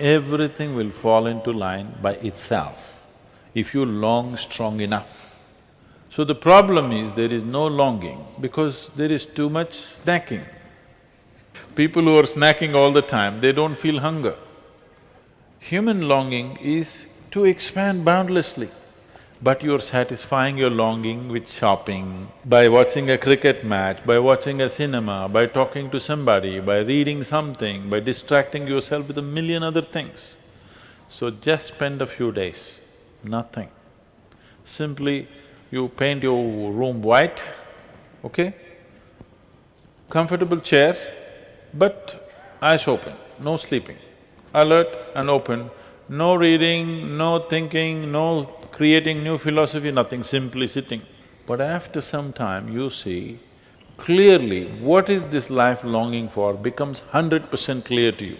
everything will fall into line by itself, if you long strong enough. So the problem is there is no longing because there is too much snacking. People who are snacking all the time, they don't feel hunger. Human longing is to expand boundlessly, but you're satisfying your longing with shopping, by watching a cricket match, by watching a cinema, by talking to somebody, by reading something, by distracting yourself with a million other things. So just spend a few days, nothing. Simply you paint your room white, okay? Comfortable chair, but eyes open, no sleeping. Alert and open, no reading, no thinking, no creating new philosophy, nothing, simply sitting. But after some time, you see, clearly what is this life longing for becomes hundred percent clear to you.